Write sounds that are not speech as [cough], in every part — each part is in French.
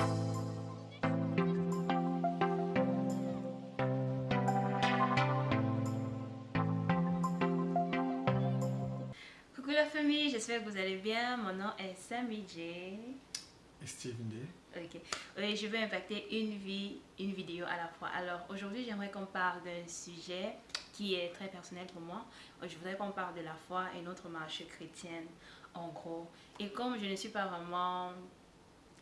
Coucou la famille, j'espère que vous allez bien. Mon nom est Sammy J. Et Steve D. Ok. Oui, je vais impacter une vie, une vidéo à la fois. Alors aujourd'hui, j'aimerais qu'on parle d'un sujet qui est très personnel pour moi. Je voudrais qu'on parle de la foi et notre marche chrétienne, en gros. Et comme je ne suis pas vraiment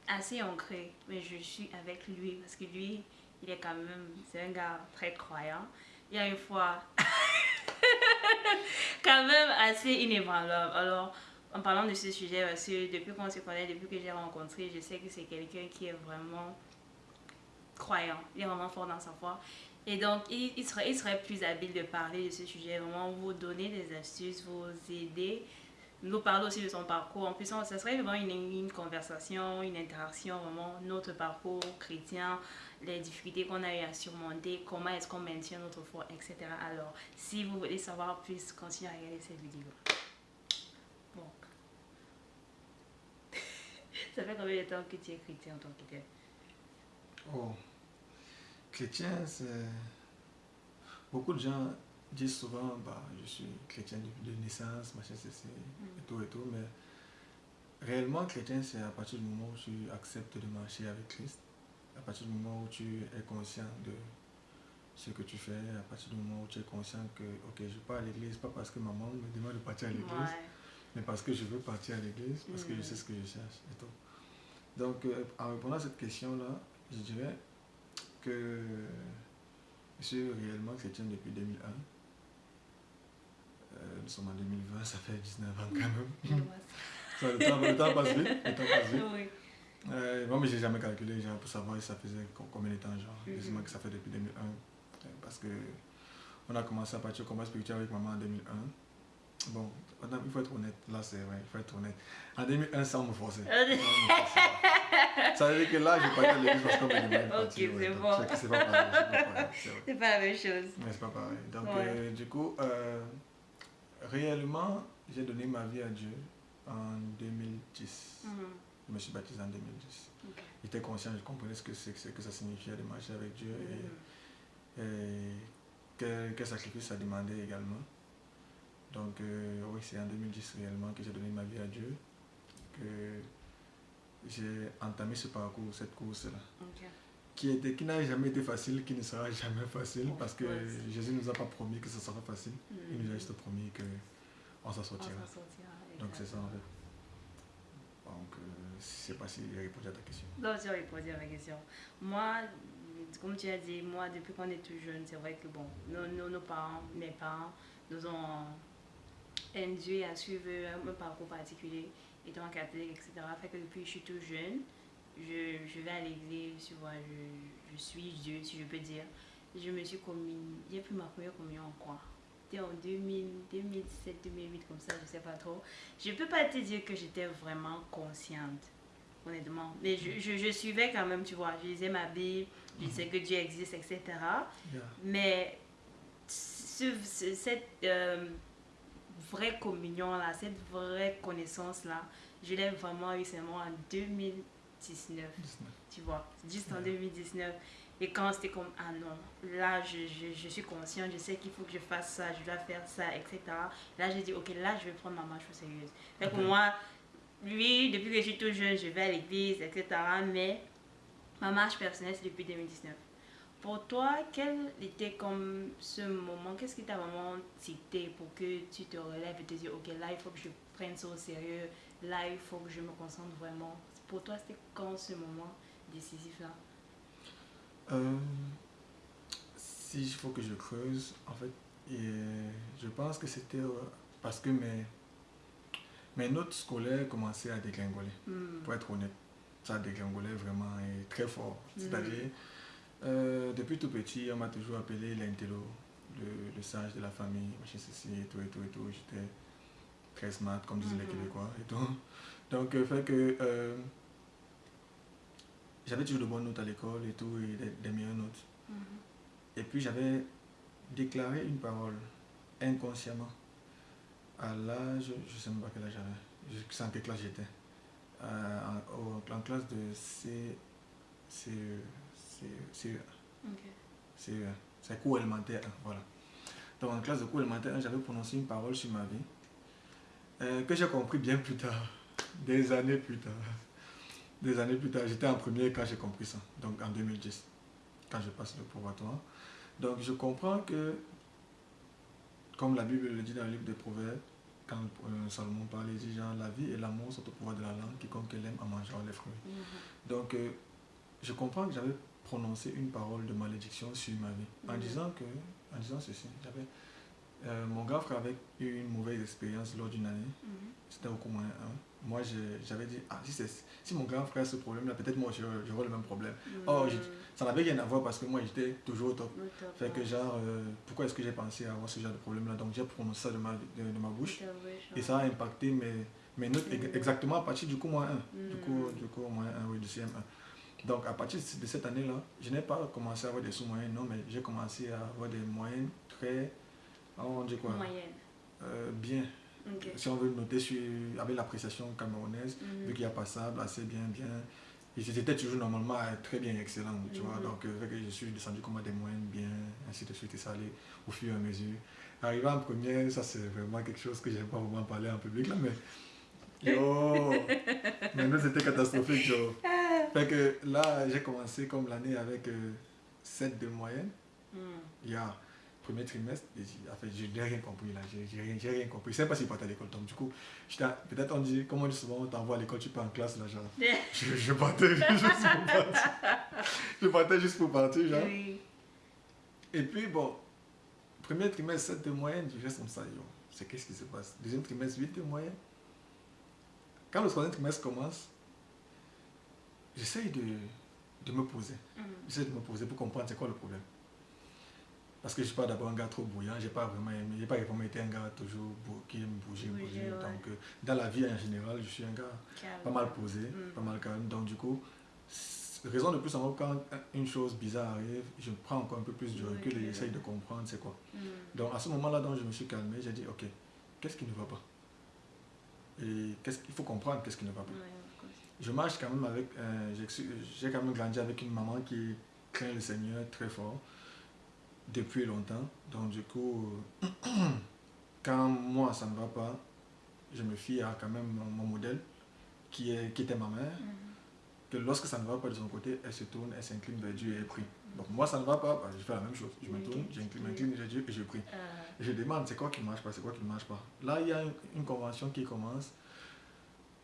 assez ancrée, mais je suis avec lui parce que lui, il est quand même, c'est un gars très croyant. Il y a une fois, [laughs] quand même assez inébranlable. Alors, en parlant de ce sujet, parce que depuis qu'on se connaît, depuis que j'ai rencontré, je sais que c'est quelqu'un qui est vraiment croyant, il est vraiment fort dans sa foi. Et donc, il, serait, il serait plus habile de parler de ce sujet, vraiment vous donner des astuces, vous aider, nous parler aussi de son parcours. En plus, ça serait vraiment une, une conversation, une interaction, vraiment notre parcours chrétien, les difficultés qu'on a eu à surmonter, comment est-ce qu'on maintient notre foi, etc. Alors, si vous voulez savoir plus, continuez à regarder cette vidéo. Bon. [laughs] Ça fait combien de temps que tu es chrétien en tant que tel Oh, chrétien, c'est... Beaucoup de gens disent souvent, bah, je suis chrétien de, naissance, machin, ceci, et tout et tout, mais réellement chrétien, c'est à partir du moment où tu acceptes de marcher avec Christ, à partir du moment où tu es conscient de ce que tu fais, à partir du moment où tu es conscient que, ok, je pars à l'église, pas parce que maman me demande de partir à l'église, mais parce que je veux partir à l'église, parce que je sais ce que je cherche et tout. Donc, euh, en répondant à cette question-là, je dirais que je suis réellement chrétien depuis 2001. Euh, nous sommes en 2020, ça fait 19 ans quand même. [laughs] ça, le, temps, le, temps, passe vite. Le temps passe vite. Oui. Euh, moi, mais j'ai jamais calculé genre, pour savoir si ça faisait combien de temps. Genre. Mm -hmm. que ça fait depuis 2001. Euh, parce que on a commencé à partir au combat spirituel avec maman en 2001. Bon, il faut être honnête, là c'est vrai, il faut être honnête. En 2001, ça me forçait. ça veut dire que là, je partais à l'église parce qu'on me demandait Ok, c'est bon. C'est pas pareil. C'est pas, la même chose. Mais c'est pas pareil. Donc, ouais. euh, du coup, euh, réellement, j'ai donné ma vie à Dieu en 2010. Mm -hmm. Je me suis baptisé en 2010. Okay. J'étais conscient, je comprenais ce que, que, que ça signifiait de marcher avec Dieu mm -hmm. et, et quel, quel sacrifice ça demandait également. Donc euh, oui, c'est en 2010 réellement que j'ai donné ma vie à Dieu, que j'ai entamé ce parcours, cette course-là. Okay. Qui, était, qui n'a jamais été facile, qui ne sera jamais facile, parce que Jésus ne nous a pas promis que ce sera facile. Il nous a juste promis qu'on s'en sortira. Donc c'est ça en fait. Donc euh, je ne sais pas si j'ai répondu à ta question. Non, j'ai répondu à ma question. Moi, comme tu as dit, moi depuis qu'on est tout jeune, c'est vrai que bon, nos, nos, nos parents, mes parents, nous ont induit à suivre un parcours particulier, étant catholique, etc. Fait que depuis que je suis tout jeune, je, je vais à l'église, tu vois, je, je, suis Dieu, si je peux dire. Je me suis commis, j'ai pris ma première communion en quoi? C'était en 2000, 2007, 2008, comme ça, je sais pas trop. Je peux pas te dire que j'étais vraiment consciente, honnêtement. Mais je, je, je, suivais quand même, tu vois, je lisais ma Bible, je sais que Dieu existe, etc. Yeah. Mais ce, ce, cette... Euh, vraie communion là, cette vraie connaissance là, je l'ai vraiment eu seulement en 2019, 19. tu vois, juste en 2019. Et quand c'était comme, ah non, là je, je, je suis consciente, je sais qu'il faut que je fasse ça, je dois faire ça, etc. Là j'ai dit, ok, là je vais prendre ma marche au sérieux. Fait pour moi, lui, depuis que je suis tout jeune, je vais à l'église, etc. Mais ma marche personnelle, c'est depuis 2019. Pour toi, quel était comme ce moment Qu'est-ce qui t'a vraiment cité pour que tu te relèves et te dis ok, là, il faut que je prenne ça au sérieux, là, il faut que je me concentre vraiment. Pour toi, c'était quand ce moment décisif-là euh, Si il faut que je creuse, en fait, et je pense que c'était parce que mes, mes notes scolaires commençaient à dégringoler, mm. pour être honnête. Ça dégringolait vraiment et très fort. C'est-à-dire, mm. Euh, depuis tout petit, on m'a toujours appelé l'intello, le, le, sage de la famille, machin ceci et tout et tout et tout. J'étais très smart, comme mm -hmm. les Québécois et tout. Donc, euh, fait que euh, j'avais toujours de bonnes notes à l'école et tout, et des, des meilleures notes. Mm -hmm. Et puis, j'avais déclaré une parole inconsciemment à l'âge, je ne sais même pas quel âge j'avais, je sais en quelle classe j'étais, en, en, classe de C c'est c'est Ok. c'est c'est cours élémentaire 1, voilà. Donc en classe de cours élémentaire 1, j'avais prononcé une parole sur ma vie euh, que j'ai compris bien plus tard, des années plus tard. Des années plus tard, j'étais en première quand j'ai compris ça, donc en 2010, quand je passe le probatoire. Donc je comprends que, comme la Bible le dit dans le livre des Proverbes, quand euh, Salomon parle, il dit genre, la vie et l'amour sont au pouvoir de la langue, quiconque l'aime en mangeant les fruits. Mhm. Donc, euh, je comprends que j'avais prononcé une parole de malédiction sur ma vie. En Mhm. disant que, en disant ceci, j'avais, euh, mon grand frère avait eu une mauvaise expérience lors d'une année, Mhm. c'était au cours moyen 1. Moi, j'avais dit, ah, si, si mon grand frère a ce problème-là, peut-être moi j'aurais le même problème. Oh, Mhm. Ça n'avait rien à voir parce que moi j'étais toujours au top. Fait que genre, euh, pourquoi est-ce que j'ai pensé à avoir ce genre de problème-là? Donc j'ai prononcé ça de ma, de, de ma bouche. Et ça a impacté mes, mes notes Mhm. exactement à partir du coup moins 1. Du coup, du coup moins 1, oui, du CM1. Donc à partir de cette année-là, je n'ai pas commencé à avoir des sous-moyens, non, mais j'ai commencé à avoir des moyennes très, on dit quoi? Moyenne. Euh, Bien. Si on veut noter sur, avec l'appréciation camerounaise, Mhm. vu qu'il y a passable, assez bien, bien. J'étais toujours normalement euh, très bien excellent, tu vois. Mhm. Donc, euh, je suis descendu comme à des moyennes bien, ainsi de suite, et ça allait au fur et à mesure. Arrivé en première, ça c'est vraiment quelque chose que j'aime pas vraiment parler en public là, mais. [laughs] Yo! Maintenant c'était catastrophique, yo. Fait que là, j'ai commencé comme l'année avec 7 de moyenne. Mhm. Il y a premier trimestre, et je n'ai rien compris là, j'ai rien, compris. Je sais pas si je partais à l'école, donc du coup, peut-être on dit, comme on dit souvent, on t'envoie à l'école, tu pars en classe là, genre. [laughs] Je, je partais juste pour partir. [laughs] Je partais juste pour partir, genre. Oui. Et puis bon, premier trimestre 7 de moyenne, je reste comme ça, yo. C'est qu'est-ce qui se passe? Deuxième trimestre 8 de moyenne. Quand le troisième trimestre commence, j'essaye de, de me poser. Mhm. J'essaie de me poser pour comprendre c'est quoi le problème. Parce que je suis pas d'abord un gars trop bouillant, j'ai pas vraiment aimé, j'ai pas vraiment été un gars toujours qui aime bouger, Bouger, bouger. ouais. Donc euh, dans la vie en général, je suis un gars Calme. pas mal posé, Mm. pas mal calme. Donc du coup, raison de plus en quand une chose bizarre arrive, je prends encore un peu plus de Oui, recul et j'essaye oui. de comprendre c'est quoi. Mhm. Donc à ce moment-là, donc, je me suis calmé, j'ai dit ok, qu'est-ce qui ne va pas? Et qu'est-ce qu'il faut comprendre qu'est-ce qui ne va pas je marche quand même avec, euh, j'ai quand même grandi avec une maman qui craint le Seigneur très fort depuis longtemps. Donc du coup, euh, [clears throat] quand moi ça ne va pas, je me fie à quand même mon, modèle qui, est, qui était ma mère, Mhm. que lorsque ça ne va pas de son côté, elle se tourne, elle s'incline vers Dieu et elle prie. Donc moi ça ne va pas, bah, je fais la même chose. Je me tourne, j'incline m'incline vers Dieu et je prie. Euh, Je demande c'est quoi qui ne marche pas, c'est quoi qui ne marche pas. Là, il y a une, une convention qui commence.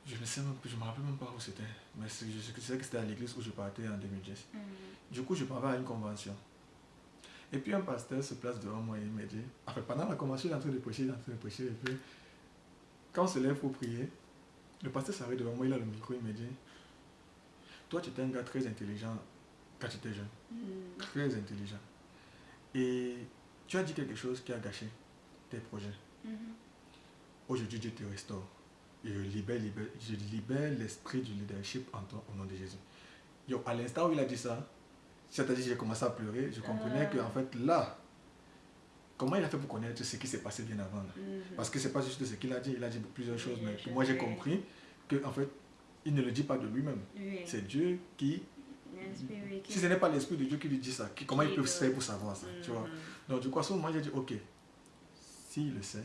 Je ne sais même plus, je me rappelle même pas où c'était. Mais je sais que c'était à l'église où je partais en 2010. mhm. Du coup, je partais à une convention. Et puis un pasteur se place devant moi et il me dit, en fait, pendant la convention, il est en train de prêcher, il est en train de prêcher. Et puis, quand on se lève pour prier, le pasteur s'arrête devant moi, il a le micro, il me dit, toi, tu étais un gars très intelligent quand tu étais jeune Mhm. très intelligent. Et tu as dit quelque chose qui a gâché tes projets. Mhm. Aujourd'hui, Dieu te restaure. Et je libère, libère- je libère l'esprit du leadership en toi au nom de Jésus. Yo, à l'instant où il a dit ça, c'est-à-dire que j'ai commencé à pleurer, je comprenais Ah. que en fait là, comment il a fait pour connaître ce qui s'est passé bien avant là? Mhm. Parce que c'est pas juste ce qu'il a dit, il a dit plusieurs choses, mais moi j'ai compris que en fait, il ne le dit pas de lui-même. Oui. C'est Dieu qui, si ce n'est pas l'esprit de Dieu qui lui dit ça, qui- comment il peut faire pour savoir ça, tu vois? Mhm. Donc du coup, à ce moment, j'ai dit, ok, s'il le sait,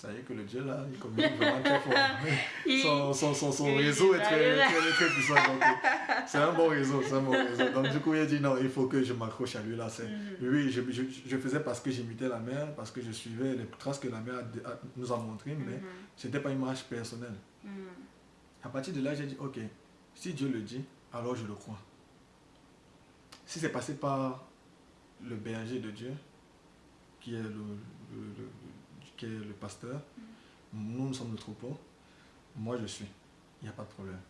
ça y est que le Dieu là, il communique vraiment très fort. [laughs] Son, son, son, réseau est très, très, très puissant. euh, C'est un bon réseau, c'est un bon réseau. Donc du coup, il a dit, non, il faut que je m'accroche à lui là. Mhm. Oui, je, je, je faisais parce que j'imitais la mère, parce que je suivais les traces que la mère a- a- nous a montrées, mais Mhm. ce n'était pas une marche personnelle. Mhm. À partir de là, j'ai dit, ok, si Dieu le dit, alors je le crois. Si c'est passé par le berger de Dieu, qui est le, le- le- qui est le pasteur, nous, nous sommes le troupeau, moi je suis, il n'y a pas de problème.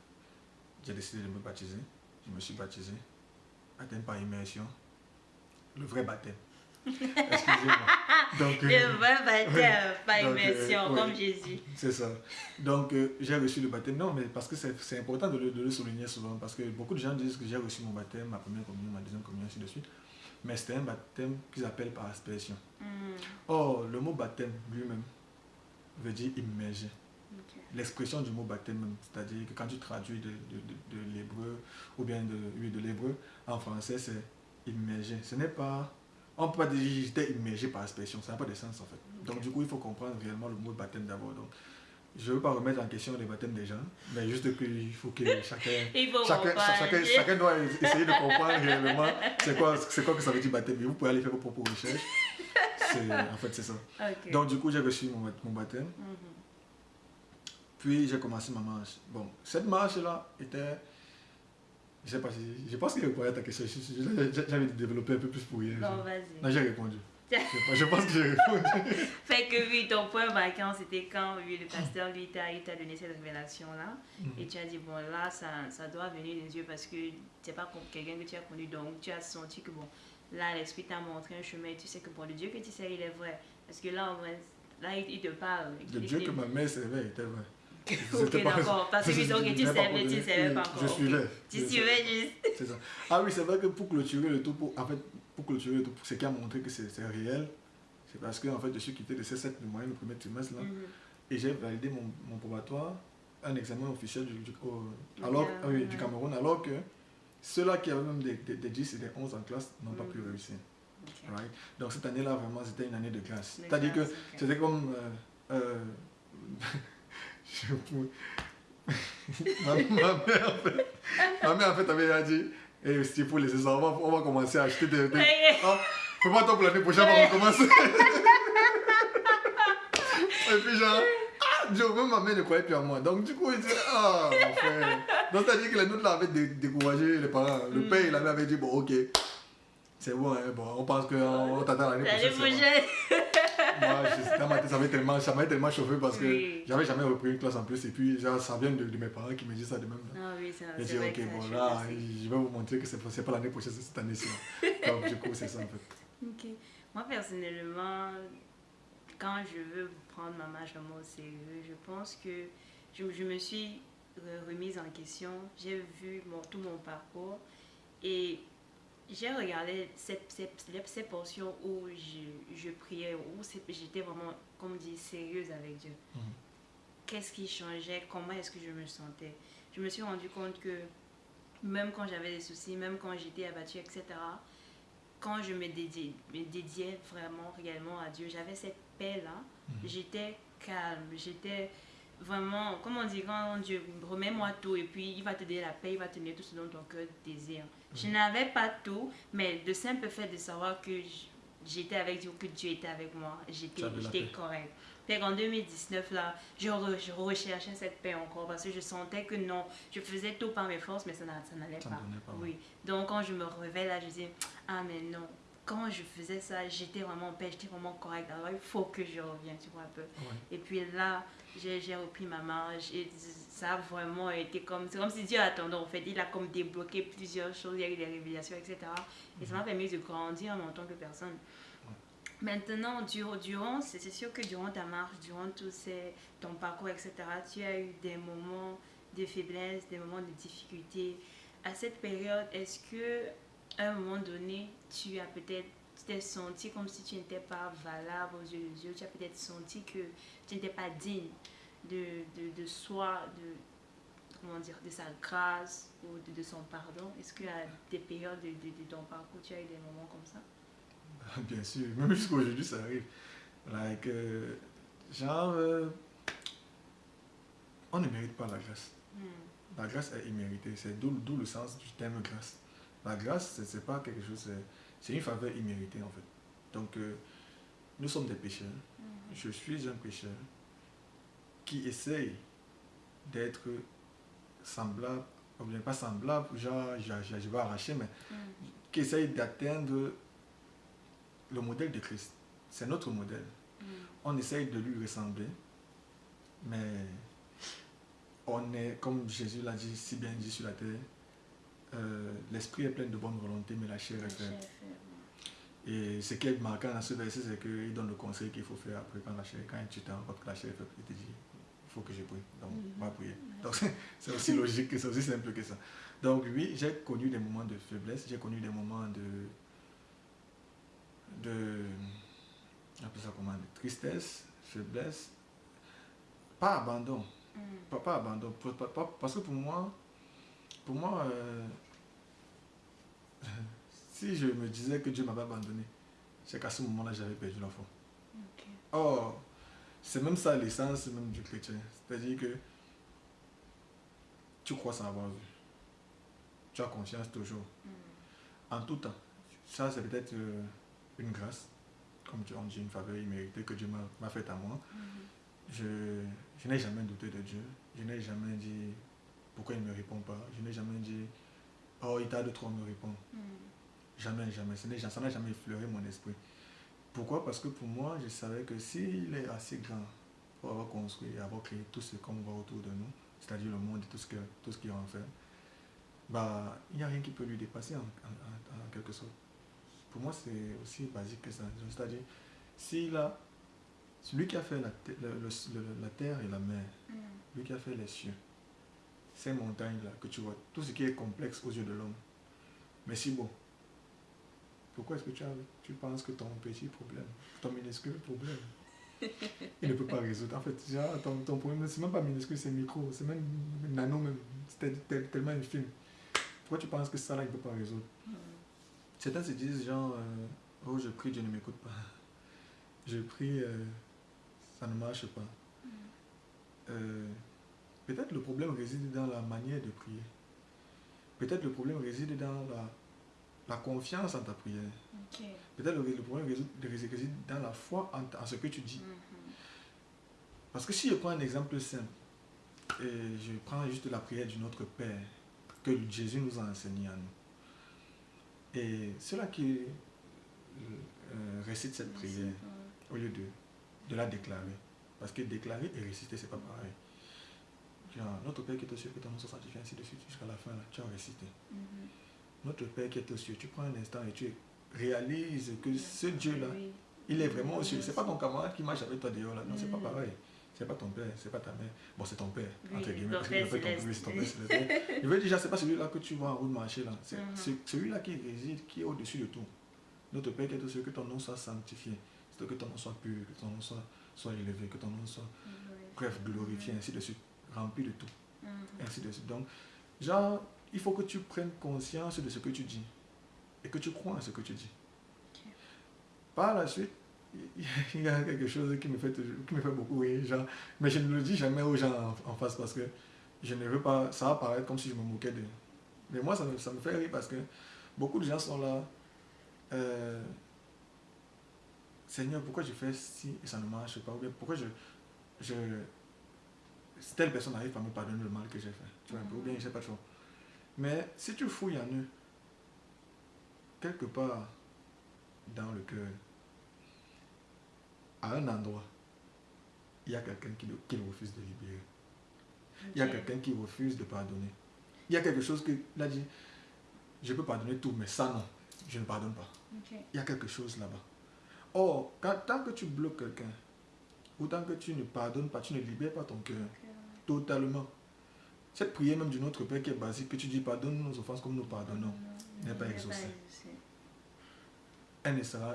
J'ai décidé de me baptiser, je me suis baptisé, baptême par immersion, le vrai baptême. [laughs] Excusez-moi. Donc, euh, Le vrai baptême, pas Donc, euh, immersion, comme Jésus. c'est ça. Donc, euh, j'ai reçu le baptême. Non, mais parce que c'est c'est important de le, de le souligner souvent. Parce que beaucoup de gens disent que j'ai reçu mon baptême, ma première communion, ma deuxième communion, ainsi de suite. Mais c'était un baptême qu'ils appellent par aspersion. Mhm. Or, le mot baptême lui-même veut dire immerger. L'expression du mot baptême, c'est-à-dire que quand tu traduis de, de, de, l'hébreu ou bien de, oui, de l'hébreu en français, c'est immergé. Ce n'est pas. On ne peut pas dire j'étais immergé par expression, ça n'a pas de sens en fait. Donc du coup, il faut comprendre réellement le mot baptême d'abord. Donc, je ne veux pas remettre en question les baptêmes des gens, mais juste qu'il faut que chacun, [laughs] chacun, chacun, doit essayer de comprendre réellement c'est quoi, quoi que ça veut dire baptême. vous pouvez aller faire vos propres recherches. En fait, c'est ça. Donc, du coup, j'ai reçu mon, mon baptême. Mhm. Puis, j'ai commencé ma marche. Bon, cette marche-là était. Je sais pas si. Je pense qu'il répondait à ta question. J'avais développé un peu plus pour rien. Non, vas-y. Non, j'ai répondu. Je, pense que j'ai répondu. [laughs] fait que oui, ton point marquant, c'était quand oui, le pasteur lui t'a donné cette révélation-là. Mhm. Et tu as dit, bon, là, ça, ça doit venir des yeux parce que c'est pas quelqu'un que tu as connu. Donc, tu as senti que, bon, là, l'Esprit t'a montré un chemin et tu sais que, bon, le Dieu que tu sais, il est vrai. Parce que là, là il te parle. Le Dieu que ma mère servait était vrai. [laughs] ok, d'accord. Parce que ok, tu savais, tu savais pas encore. Je suivais. Tu suivais juste. C'est ça. Ah oui, c'est vrai que pour clôturer le tout, pour, en fait, pour clôturer tout, ce qui a montré que c'est réel, c'est parce que en fait, je suis quitté de C7 de moyenne le premier trimestre là, mhm. et j'ai validé mon, mon, probatoire, un examen officiel du, du, alors, oui, du Cameroun, alors que ceux-là qui avaient même des, des, des 10 et des 11 en classe n'ont pas pu mhm. réussir. Right? Donc cette année-là, vraiment, c'était une année de grâce. C'est-à-dire que c'était comme... Euh, euh, [laughs] [laughs] ma, mère, en fait, ma mère, en fait, avait dit eh, si pour les on va, on va commencer à acheter des. des ah, Fais-moi toi pour l'année prochaine, on va recommencer. et puis, genre, ah, Dieu, même ma mère ne croyait plus en moi. Donc, du coup, il dit, ah, mon frère. Donc, c'est-à-dire que les nôtres là avaient découragé les parents. Le père, il avait dit, bon, ok, c'est bon, hein, bon, on pense qu'on t'attend l'année prochaine. L'année prochaine. Moi, ça m'avait tellement, tellement chauffé parce que j'avais jamais repris une classe en plus. Et puis, ça vient de, mes parents qui me disent ça de même. Ah oui, c'est J'ai dit, ok, bon, là, je vais vous montrer que c'est pas l'année prochaine, c'est cette année-ci. Donc, du coup, c'est ça en fait. Ok. Moi, personnellement, quand je veux prendre ma marche vraiment au sérieux, je pense que je, je me suis remise en question. J'ai vu mon, tout mon parcours et j'ai regardé ces, ces, ces, portions où je, je priais, où j'étais vraiment, comme dit, sérieuse avec Dieu. Mhm. Qu'est-ce qui changeait? Comment est-ce que je me sentais? Je me suis rendu compte que même quand j'avais des soucis, même quand j'étais abattue, etc., quand je me dédiais, me dédiais vraiment, réellement à Dieu, j'avais cette paix-là. Mhm. J'étais calme, j'étais vraiment, comme on dit, quand Dieu remets-moi tout et puis il va te donner la paix, il va te donner tout ce dont ton cœur désire. Je n'avais pas tout, mais le simple fait de savoir que j'étais avec Dieu, que Dieu était avec moi, j'étais correct. En 2019, là, je, recherchais cette paix encore parce que je sentais que non, je faisais tout par mes forces, mais ça n'allait pas. Oui. Donc, quand je me réveille là, je dis, ah, mais non, quand je faisais ça, j'étais vraiment en paix, j'étais vraiment correct. Alors, il faut que je revienne, tu vois un peu. Et puis là, j'ai repris ma marche et ça a vraiment été comme, c'est comme si Dieu attendait en fait, il a comme débloqué plusieurs choses, il y a eu des révélations, etc. Et ça m'a mhm. permis de grandir en tant que personne. Maintenant, durant, durant c'est sûr que durant ta marche, durant tout ces, ton parcours, etc., tu as eu des moments de faiblesse, des moments de difficulté. À cette période, est-ce que à un moment donné, tu as peut-être tu t'es senti comme si tu n'étais pas valable aux yeux de Dieu, tu as peut-être senti que tu n'étais pas digne de, de, de soi, de, comment dire, de sa grâce ou de, son pardon Est-ce qu'il y a des périodes de, de, ton parcours, tu as eu des moments comme ça? [laughs] Bien sûr, même jusqu'à aujourd'hui, ça arrive. Like, euh, genre, euh, on ne mérite pas la grâce. Hmm. La grâce est imméritée. C'est d'où le sens du terme grâce. La grâce, ce n'est pas quelque chose, c'est une faveur imméritée en fait. Donc, euh, nous sommes des pécheurs. Hmm. Je suis un pécheur qui essaye d'être semblable, ou bien pas semblable, genre je, vais arracher, mais mm. qui essaye d'atteindre le modèle de Christ. C'est notre modèle. Mm. On essaye de lui ressembler, mais on est, comme Jésus l'a dit, si bien dit sur la terre, euh, l'esprit est plein de bonne volonté, mais la chair est faible. Et ce qui est marquant dans ce verset, c'est qu'il donne le conseil qu'il faut faire après quand la chair, quand tu te rends compte que la chair est faible, il te dit il faut que je prie. Donc, on va prier. Donc, c'est aussi logique, c'est aussi simple que ça. Donc, oui, j'ai connu des moments de faiblesse, j'ai connu des moments de. de. ça comment De tristesse, faiblesse. pas abandon. Mm. Pas, pas abandon. Parce que pour moi, pour moi, euh, [laughs] si je me disais que Dieu m'avait abandonné, c'est qu'à ce moment-là, j'avais perdu la foi. Ok. Or, c'est même ça l'essence même du chrétien. C'est-à-dire que tu crois sans avoir vu. Tu as confiance toujours. Mm. En tout temps. Ça, c'est peut-être euh, une grâce, comme tu en dis, une faveur imméritée que Dieu m'a faite à moi. Je, je n'ai jamais douté de Dieu. Je n'ai jamais dit pourquoi il ne me répond pas? Je n'ai jamais dit oh, il tarde trop à me répondre. Mm. Jamais, jamais. Ça n'a jamais effleuré mon esprit. Pourquoi? Parce que pour moi, je savais que s'il est assez grand pour avoir construit et avoir créé tout ce qu'on voit autour de nous, c'est-à-dire le monde et tout ce, que, tout ce qui en fait, bah, il n'y a rien qui peut lui dépasser en, en- en- en quelque sorte. Pour moi, c'est aussi basique que ça. C'est-à-dire, s'il a, celui qui a fait la, le- le- la terre et la mer, Mm. lui qui a fait les cieux, ces montagnes-là que tu vois, tout ce qui est complexe aux yeux de l'homme, mais si bon, pourquoi est-ce que tu, as, tu penses que ton petit problème, ton minuscule problème, il ne peut pas résoudre? En fait, genre, ton, ton problème, c'est même pas minuscule, c'est micro, c'est même nano même, c'est tel- tel- tellement infime. Pourquoi tu penses que ça là, il ne peut pas résoudre? Mm. Certains se disent genre, euh, oh je prie, Dieu ne m'écoute pas. Je prie, euh, ça ne marche pas. Mm. Euh, peut-être le problème réside dans la manière de prier. Peut-être le problème réside dans la, la confiance en ta prière. Peut-être le, le problème réside, réside dans la foi en, ce que tu dis. Mhm. Parce que si je prends un exemple simple, et je prends juste la prière du Notre Père, que Jésus nous a enseigné à nous. Et ceux-là qui euh, récitent cette prière, au lieu de, de la déclarer. Parce que déclarer et réciter, c'est pas pareil. Notre Père qui est aux cieux, que ton nom soit sanctifié, ainsi de suite, jusqu'à la fin, là, tu as récité. Mhm. Notre Père qui est aux cieux, tu prends un instant et tu réalises que ce Dieu-là, Oui. il est vraiment aux cieux. C'est pas ton camarade qui marche avec toi dehors, là. Non, c'est pas Mm. pareil. C'est pas ton père, c'est pas ta mère. Bon, c'est ton père, Oui, entre guillemets. parce qu'il père appelle ton oui, c'est ton père. Je veux dire, c'est pas celui-là que tu vois en route marcher, là. C'est Mhm. celui-là qui réside, qui est au-dessus de tout. Notre Père qui est aux cieux, que ton nom soit sanctifié. Que ton nom soit pur, que ton nom soit, soit élevé, que ton nom soit, bref, glorifié, ainsi de suite. Rempli de tout, Mhm. ainsi de suite. Donc, genre, il faut que tu prennes conscience de ce que tu dis et que tu crois en ce que tu dis. Par la suite, il y a quelque chose qui me fait, toujours- qui me fait beaucoup rire, genre, mais je ne le dis jamais aux gens en, en face parce que je ne veux pas, ça va paraître comme si je me moquais d'eux. Mais moi, ça me, ça me fait rire parce que beaucoup de gens sont là, euh, Seigneur, pourquoi je fais ci et ça ne marche pas, ou bien pourquoi je, je telle personne n'arrive pas à me pardonner le mal que j'ai fait, tu vois, un peu, ou bien je sais pas trop. Mais si tu fouilles en eux, quelque part dans le cœur, à un endroit, il y a quelqu'un qui, qui refuse de libérer. Il y a quelqu'un qui refuse de pardonner. Il y a quelque chose que, il a dit, je peux pardonner tout, mais ça non, je ne pardonne pas. Il y a quelque chose là-bas. Or, quand, tant que tu bloques quelqu'un, ou tant que tu ne pardonnes pas, tu ne libères pas ton cœur. Totalement. Cette prière même du Notre Père qui est basique, que tu dis pardonne nos offenses comme nous pardonnons, n'est pas exaucée. exaucé. elle ne sera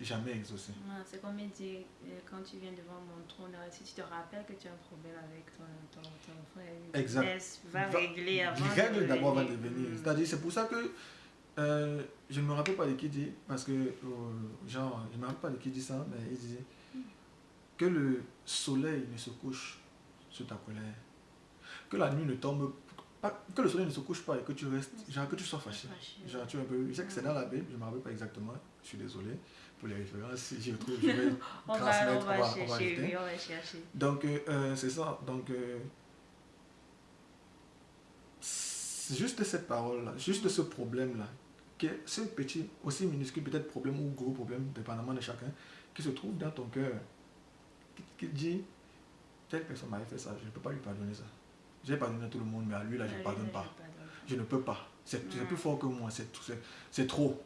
jamais exaucée. C'est comme il dit, euh, quand tu viens devant mon trône, si tu te rappelles que tu as un problème avec ton, ton, ton frère, Exact. laisse- va, Va- régler avant. de Règle d'abord avant de venir. venir. Mm. C'est-à-dire, c'est pour ça que euh, je ne me rappelle pas de qui dit, parce que, euh, genre, je ne me rappelle pas de qui dit ça, mais il dit que le soleil ne se couche sur ta colère, que la nuit ne tombe pas, que le soleil ne se couche pas et que tu restes, genre que tu sois fâché. Genre, tu es un peu, je sais que c'est dans la Bible, je ne me rappelle pas exactement, je suis désolé pour les références, si j'y retrouve, je vais On transmettre, va on va- on va chercher, oui, on va chercher. Donc, euh, euh, c'est ça. Donc, euh, juste cette parole-là, juste ce problème-là, qui est ce petit, aussi minuscule peut-être problème ou gros problème, dépendamment de chacun, qui se trouve dans ton cœur, qui, qui dit, telle personne m'avait fait ça, je ne peux pas lui pardonner ça. J'ai pardonné à tout le monde, mais à lui, là, je ne Ah, pardonne pas. je ne peux pas. C'est Mm. plus fort que moi, c'est trop.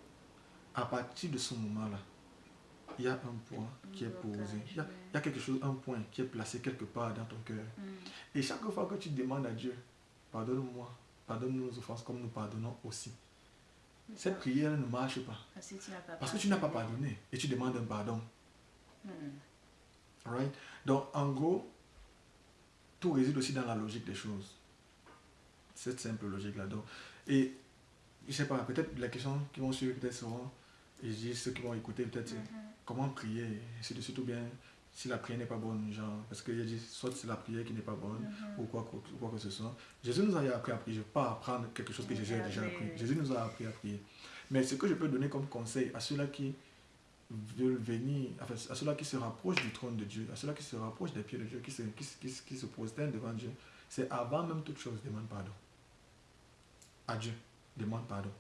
À partir de ce moment-là, il y a un point qui est posé. Il y a, il y a quelque chose, un point qui est placé quelque part dans ton cœur. Mm. Et chaque fois que tu demandes à Dieu, pardonne-moi, pardonne nos offenses comme nous pardonnons aussi. Cette prière ne marche pas. Parce que tu n'as pas Parce que tu n'as pas pardonné et tu demandes un pardon. Mm. Right? Donc, en gros, tout réside aussi dans la logique des choses. Cette simple logique-là. Donc, et je sais pas, peut-être les questions qui vont suivre peut-être seront, et je dis ceux qui vont écouter peut-être, Mhm. comment prier, c'est de surtout bien si la prière n'est pas bonne, genre, parce qu'il a dit soit c'est la prière qui n'est pas bonne, Mhm. ou quoi, quoi, quoi que ce soit. Jésus nous a appris à prier, je ne vais pas apprendre quelque chose que Jésus a déjà appris. Jésus nous a appris à prier. Mais ce que je peux donner comme conseil à ceux-là qui veulent venir, enfin, à ceux-là qui se rapprochent du trône de Dieu, à ceux-là qui se rapprochent des pieds de Dieu, qui se, qui, qui, se- qui se prosternent devant Dieu, c'est avant même toute chose, demande pardon. À Dieu, demande pardon.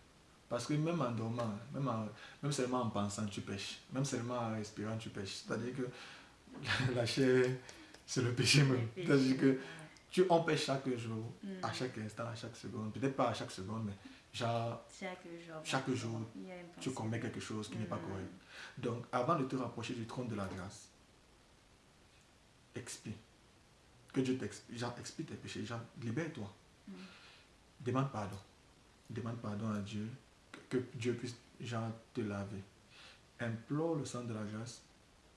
Parce que même en dormant, même, en- même seulement en pensant, tu pêches. Même seulement en respirant, tu pêches. C'est-à-dire que [laughs] la chair, c'est le péché même. C'est-à-dire que tu en pêches chaque jour, Mm. à chaque instant, à chaque seconde. Peut-être pas à chaque seconde, mais genre, Chaque jour. Chaque tu commets quelque chose qui n'est pas Mhm. correct. Donc, avant de te rapprocher du trône de la grâce, expie. Que Dieu t'expie. Genre, expie tes péchés. Genre, libère-toi. Mm. Demande pardon. Demande pardon à Dieu. Que, que Dieu puisse, genre, te laver. Implore le sang de la grâce.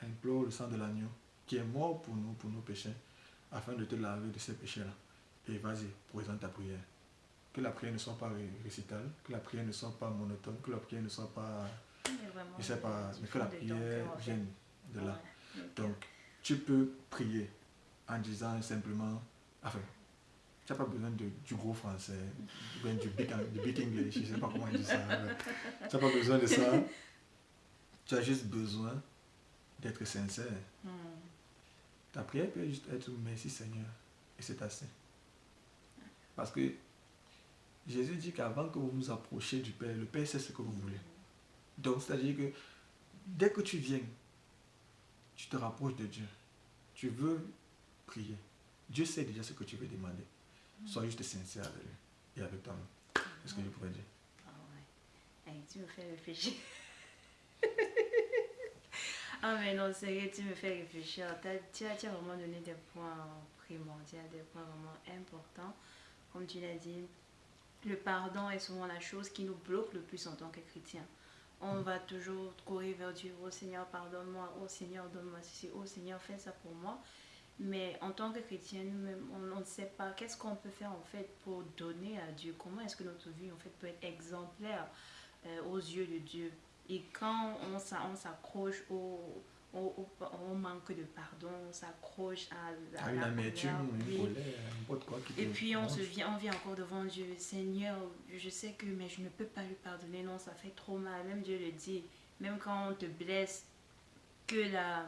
Implore le sang de l'agneau qui est mort pour nous, pour nos péchés, afin de te laver de ces péchés-là. Et vas-y, présente ta prière. Que la prière ne soit pas ré- récitale, que la prière ne soit pas monotone, que la prière ne soit pas, vraiment, je sais pas, mais que la prière vienne de là. Ouais. Donc, tu peux prier en disant simplement, enfin, tu n'as pas besoin de, du gros français, du big, du big English, je ne sais pas comment on dit ça. [laughs] Tu n'as pas besoin de ça. Tu as juste besoin d'être sincère. Hmm. Ta prière peut juste être merci Seigneur. Et c'est assez. Parce que Jésus dit qu'avant que vous vous approchiez du Père, le Père sait ce que vous voulez. Donc, c'est-à-dire que dès que tu viens, tu te rapproches de Dieu. Tu veux prier. Dieu sait déjà ce que tu veux demander. Sois juste sincère avec lui et avec toi-même. C'est ce que je pourrais dire. Ah ouais. Tu me fais réfléchir. [laughs] ah mais non, sérieux, tu me fais réfléchir. Tu, as, tu as vraiment donné des points primordiaux, des points vraiment importants. Comme tu l'as dit, le pardon est souvent la chose qui nous bloque le plus en tant que chrétien. On va toujours courir vers Dieu. Oh Seigneur, pardonne-moi. Oh Seigneur, donne-moi ceci. Oh Seigneur, fais ça pour moi. Mais en tant que chrétien, nous-mêmes, on ne sait pas qu'est-ce qu'on peut faire en fait pour donner à Dieu. Comment est-ce que notre vie en fait peut être exemplaire euh, aux yeux de Dieu? Et quand on s'accroche au, au manque de pardon, on s'accroche à, à Ah, une la amertume, une colère, n'importe quoi qui Et puis on se vient, on vient encore devant Dieu. Seigneur, je sais que mais je ne peux pas lui pardonner. Non, ça fait trop mal. Même Dieu le dit. Même quand on te blesse, que la...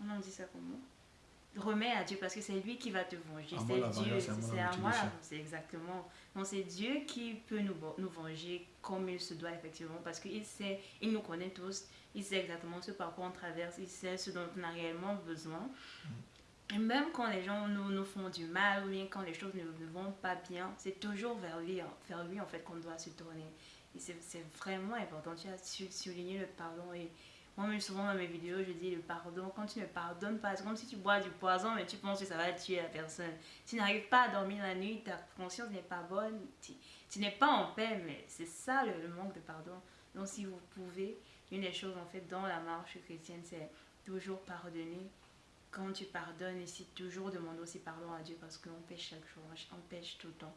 On dit ça comment Remets à Dieu parce que c'est lui qui va te venger. C'est Dieu. c'est à moi C'est exactement. Donc c'est Dieu qui peut nous, nous venger comme il se doit effectivement parce qu'il sait, il nous connaît tous. Il sait exactement ce par quoi on traverse. Il sait ce dont on a réellement besoin. Et même quand les gens nous, nous font du mal ou bien quand les choses ne, ne vont pas bien, c'est toujours vers lui, hein, vers lui en fait qu'on doit se tourner. Et c'est vraiment important. Tu as souligné le pardon. Et moi-même, souvent dans mes vidéos, je dis le pardon. Quand tu ne pardonnes pas, c'est comme si tu bois du poison, mais tu penses que ça va tuer la personne. Tu n'arrives pas à dormir la nuit, ta conscience n'est pas bonne, tu, tu n'es pas en paix, mais c'est ça le, le manque de pardon. Donc, si vous pouvez, une des choses en fait dans la marche chrétienne, c'est toujours pardonner quand tu pardonnes, ici, toujours demander aussi pardon à Dieu parce qu'on pêche chaque jour, on pêche tout le temps.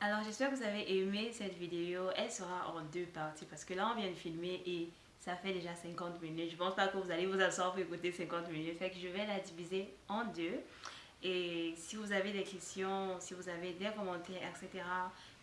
Alors, j'espère que vous avez aimé cette vidéo. Elle sera en deux parties parce que là, on vient de filmer et ça fait déjà 50 minutes. Je pense pas que vous allez vous asseoir pour écouter 50 minutes. Je vais la diviser en deux. Et si vous avez des questions, si vous avez des commentaires, etc.,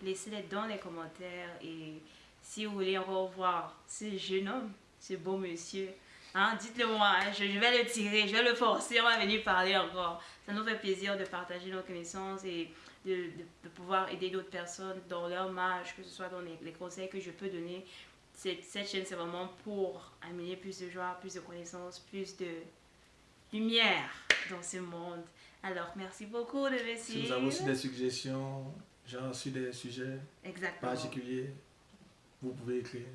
laissez-les dans les commentaires. Et si vous voulez revoir ce jeune homme, ce beau monsieur, hein, dites-le moi, hein, je, vais le tirer, je vais le forcer, on va venir parler encore. Ça nous fait plaisir de partager nos connaissances et de, pouvoir aider d'autres personnes dans leur marche, que ce soit dans les conseils que je peux donner. Cette, cette chaîne, c'est vraiment pour amener plus de joie, plus de connaissances, plus de lumière dans ce monde. Alors, merci beaucoup de me Si vous avez aussi des suggestions, genre sur des sujets Exactement. particuliers, vous pouvez écrire,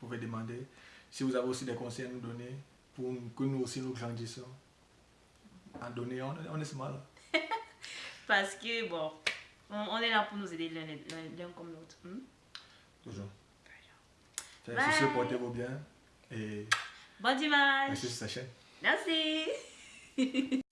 vous pouvez demander. Si vous avez aussi des conseils à nous donner, pour que nous aussi nous grandissons, en donner, on, on est smart. [laughs] Parce que, bon, on, on est là pour nous aider l'un comme l'autre. hmm? Toujours. Bye. Sur ce, portez-vous bien et Bon dimanche. merci sur sa chaîne. Merci. [laughs]